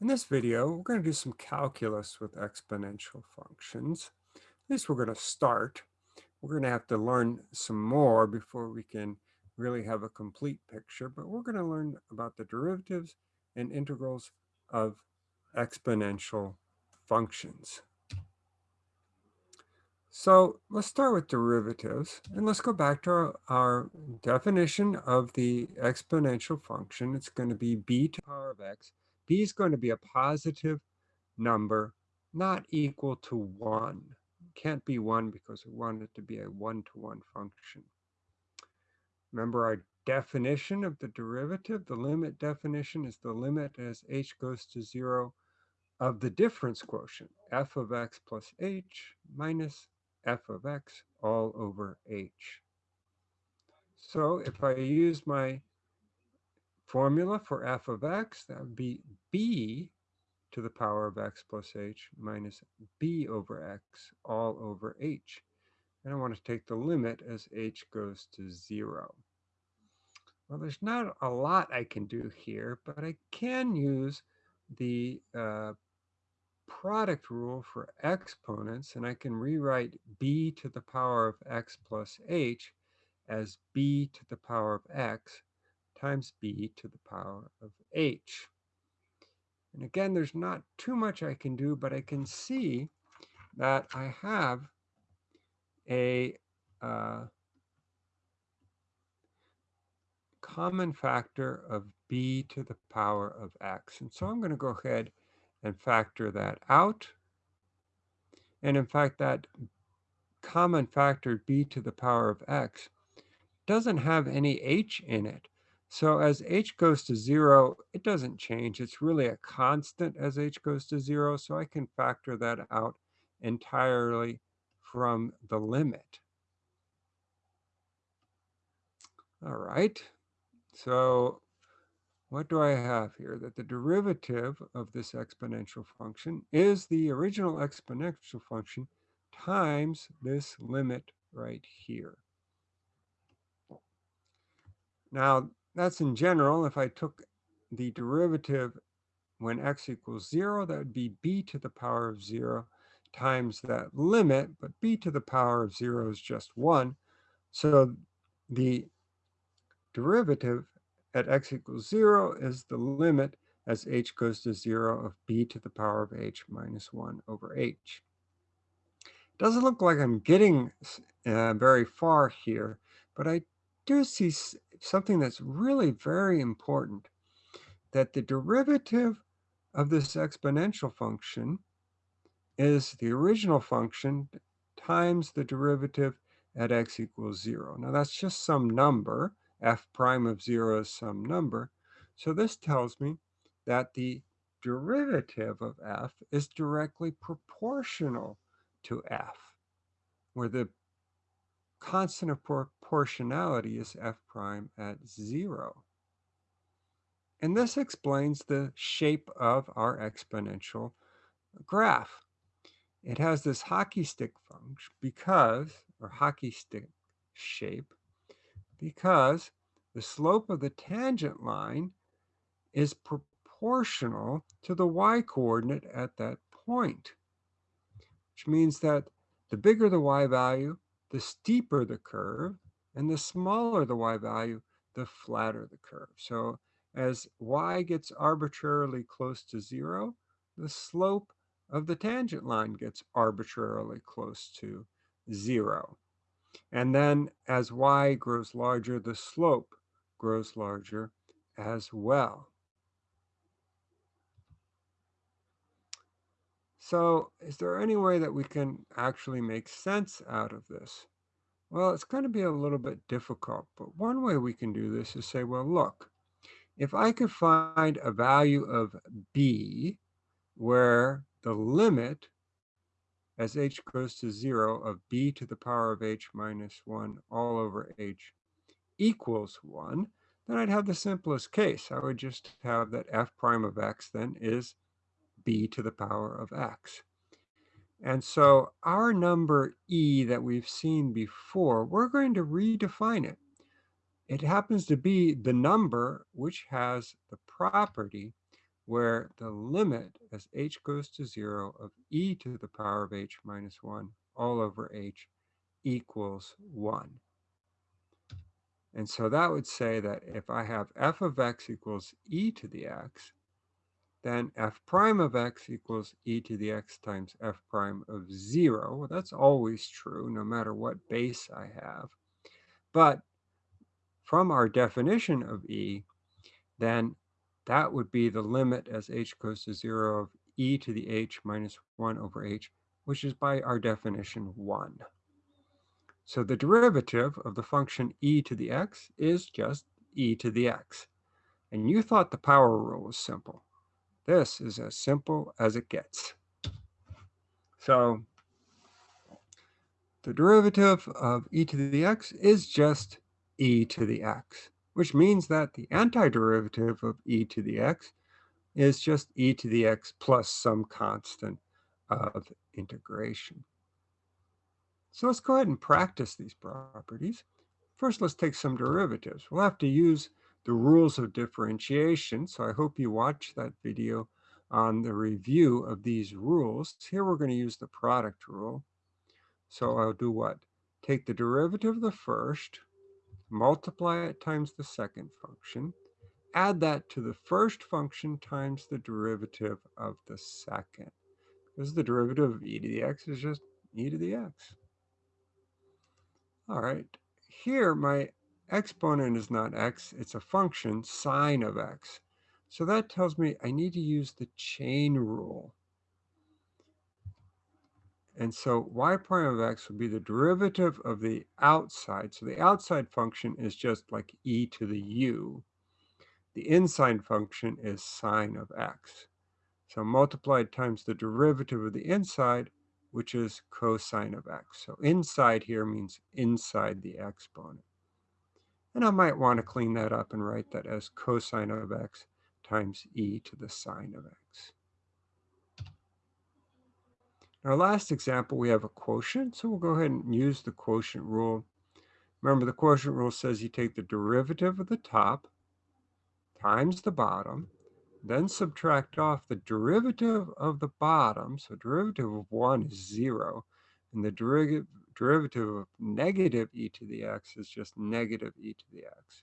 In this video, we're going to do some calculus with exponential functions. At least we're going to start. We're going to have to learn some more before we can really have a complete picture, but we're going to learn about the derivatives and integrals of exponential functions. So let's start with derivatives and let's go back to our, our, definition of the exponential function. It's going to be b to the power of x b is going to be a positive number not equal to 1. Can't be 1 because we want it to be a one-to-one -one function. Remember our definition of the derivative, the limit definition is the limit as h goes to 0 of the difference quotient, f of x plus h minus f of x all over h. So if I use my formula for f of x, that would be b to the power of x plus h minus b over x all over h. And I want to take the limit as h goes to 0. Well, there's not a lot I can do here, but I can use the uh, product rule for exponents, and I can rewrite b to the power of x plus h as b to the power of x times b to the power of h. And again, there's not too much I can do, but I can see that I have a uh, common factor of b to the power of x. And so I'm going to go ahead and factor that out. And in fact, that common factor b to the power of x doesn't have any h in it. So as h goes to 0, it doesn't change. It's really a constant as h goes to 0, so I can factor that out entirely from the limit. All right, so what do I have here? That the derivative of this exponential function is the original exponential function times this limit right here. Now, that's in general. If I took the derivative when x equals 0, that would be b to the power of 0 times that limit, but b to the power of 0 is just 1. So the derivative at x equals 0 is the limit as h goes to 0 of b to the power of h minus 1 over h. Doesn't look like I'm getting uh, very far here, but I do see something that's really very important, that the derivative of this exponential function is the original function times the derivative at x equals 0. Now that's just some number. f prime of 0 is some number. So this tells me that the derivative of f is directly proportional to f, where the constant of proportionality is f prime at 0. And this explains the shape of our exponential graph. It has this hockey stick function because, or hockey stick shape, because the slope of the tangent line is proportional to the y-coordinate at that point, which means that the bigger the y value, the steeper the curve, and the smaller the y value, the flatter the curve. So as y gets arbitrarily close to zero, the slope of the tangent line gets arbitrarily close to zero. And then as y grows larger, the slope grows larger as well. So is there any way that we can actually make sense out of this? Well, it's going to be a little bit difficult, but one way we can do this is say, well, look, if I could find a value of b where the limit as h goes to 0 of b to the power of h minus 1 all over h equals 1, then I'd have the simplest case. I would just have that f prime of x then is b to the power of x. And so our number e that we've seen before, we're going to redefine it. It happens to be the number which has the property where the limit as h goes to 0 of e to the power of h minus 1 all over h equals 1. And so that would say that if I have f of x equals e to the x, then f prime of x equals e to the x times f prime of 0. Well, that's always true, no matter what base I have. But from our definition of e, then that would be the limit as h goes to 0 of e to the h minus 1 over h, which is by our definition 1. So the derivative of the function e to the x is just e to the x. And you thought the power rule was simple. This is as simple as it gets. So the derivative of e to the x is just e to the x, which means that the antiderivative of e to the x is just e to the x plus some constant of integration. So let's go ahead and practice these properties. First, let's take some derivatives. We'll have to use the rules of differentiation, so I hope you watch that video on the review of these rules. Here we're going to use the product rule. So I'll do what? Take the derivative of the first, multiply it times the second function, add that to the first function times the derivative of the second. Because the derivative of e to the x is just e to the x. All right, here my exponent is not x, it's a function, sine of x. So that tells me I need to use the chain rule. And so y prime of x would be the derivative of the outside. So the outside function is just like e to the u. The inside function is sine of x. So multiplied times the derivative of the inside which is cosine of x. So inside here means inside the exponent. And I might want to clean that up and write that as cosine of x times e to the sine of x. In our last example, we have a quotient, so we'll go ahead and use the quotient rule. Remember, the quotient rule says you take the derivative of the top times the bottom, then subtract off the derivative of the bottom. So derivative of 1 is 0. And the derivative, derivative of negative e to the x is just negative e to the x.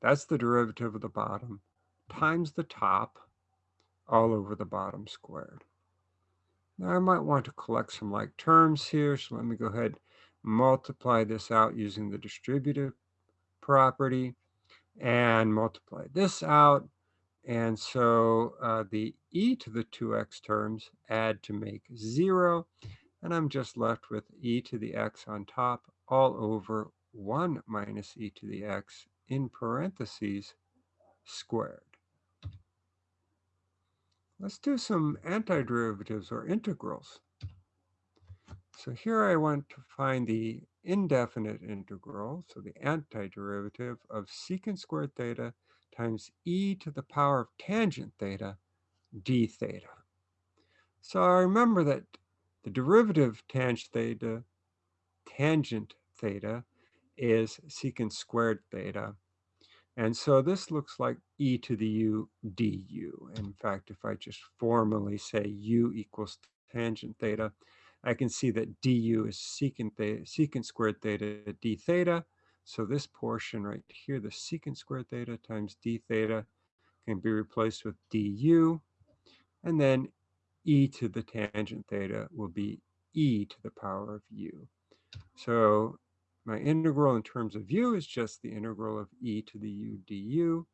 That's the derivative of the bottom times the top all over the bottom squared. Now I might want to collect some like terms here. So let me go ahead and multiply this out using the distributive property and multiply this out. And so uh, the e to the 2x terms add to make 0. And I'm just left with e to the x on top all over 1 minus e to the x in parentheses squared. Let's do some antiderivatives or integrals. So here I want to find the indefinite integral, so the antiderivative of secant squared theta times e to the power of tangent theta d theta. So I remember that the derivative tangent theta, tangent theta is secant squared theta. And so this looks like e to the u du. In fact, if I just formally say u equals tangent theta, I can see that du is secant, theta, secant squared theta d theta, so this portion right here, the secant squared theta times d theta can be replaced with du. And then e to the tangent theta will be e to the power of u. So my integral in terms of u is just the integral of e to the u du,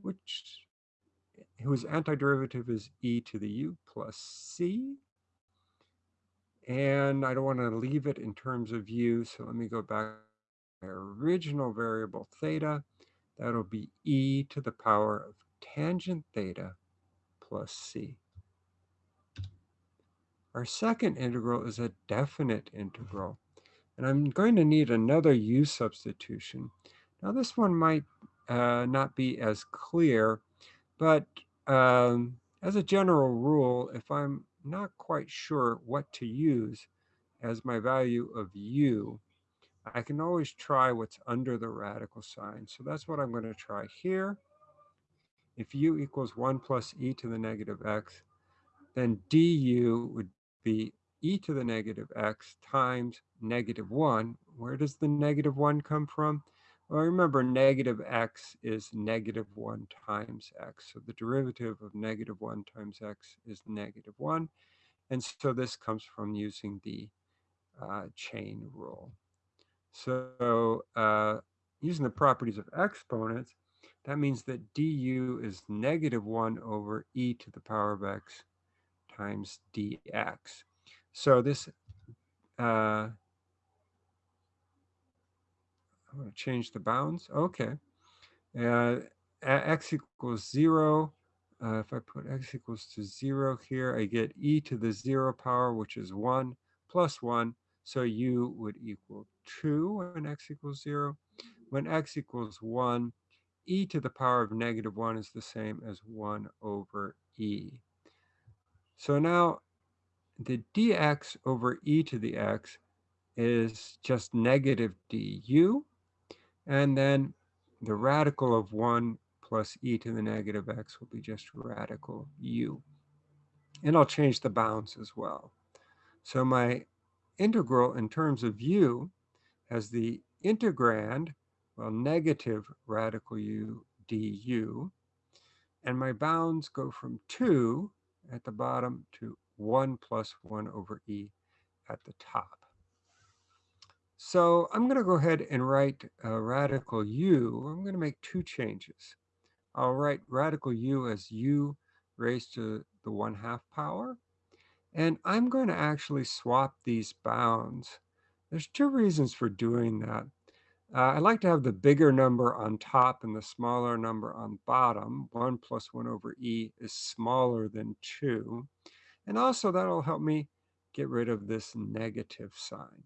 which whose antiderivative is e to the u plus c. And I don't want to leave it in terms of u, so let me go back to my original variable theta, that'll be e to the power of tangent theta plus c. Our second integral is a definite integral, and I'm going to need another u substitution. Now this one might uh, not be as clear, but um, as a general rule, if I'm not quite sure what to use as my value of u, I can always try what's under the radical sign. So that's what I'm going to try here. if u equals 1 plus e to the negative x, then du would be e to the negative x times negative 1. Where does the negative 1 come from? Well, remember, negative x is negative 1 times x. So the derivative of negative 1 times x is negative 1. And so this comes from using the uh, chain rule. So uh, using the properties of exponents, that means that du is negative 1 over e to the power of x times dx. So this, uh, I'm going to change the bounds. Okay. Uh, x equals 0. Uh, if I put x equals to 0 here, I get e to the 0 power, which is 1, plus 1. So u would equal 2 when x equals 0. When x equals 1, e to the power of negative 1 is the same as 1 over e. So now the dx over e to the x is just negative du. And then the radical of 1 plus e to the negative x will be just radical u. And I'll change the bounds as well. So my integral in terms of u has the integrand, well, negative radical u du. And my bounds go from 2 at the bottom to 1 plus 1 over e at the top. So I'm going to go ahead and write uh, radical u. I'm going to make two changes. I'll write radical u as u raised to the 1 half power. And I'm going to actually swap these bounds. There's two reasons for doing that. Uh, I like to have the bigger number on top and the smaller number on bottom. 1 plus 1 over e is smaller than 2. And also that'll help me get rid of this negative sign.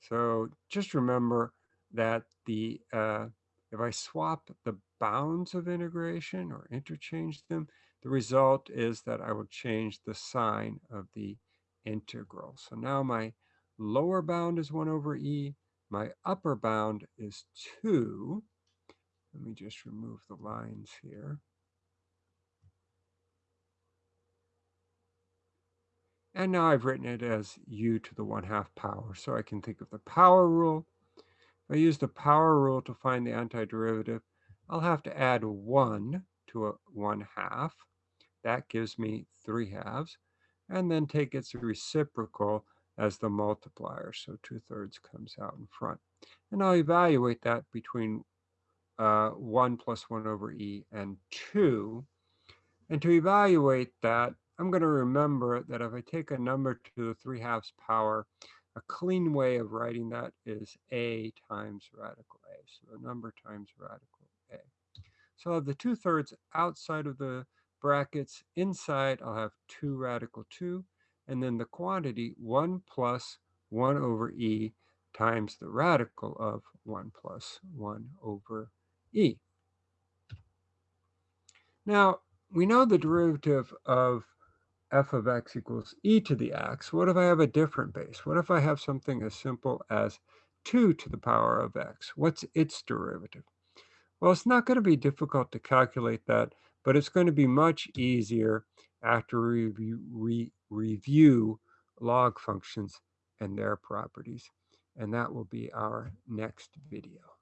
So just remember that the uh, if I swap the bounds of integration or interchange them, the result is that I will change the sign of the integral. So now my lower bound is 1 over e, my upper bound is 2. Let me just remove the lines here. And now I've written it as u to the 1 half power. So I can think of the power rule. If I use the power rule to find the antiderivative, I'll have to add 1 to a 1 half. That gives me 3 halves. And then take its reciprocal as the multiplier. So 2 thirds comes out in front. And I'll evaluate that between uh, 1 plus 1 over e and 2. And to evaluate that, I'm going to remember that if I take a number to the 3 halves power, a clean way of writing that is a times radical a. So a number times radical a. So I'll have the 2 thirds outside of the brackets. Inside, I'll have 2 radical 2. And then the quantity 1 plus 1 over e times the radical of 1 plus 1 over e. Now, we know the derivative of f of x equals e to the x, what if I have a different base? What if I have something as simple as 2 to the power of x? What's its derivative? Well, it's not going to be difficult to calculate that, but it's going to be much easier after review, re review log functions and their properties. And that will be our next video.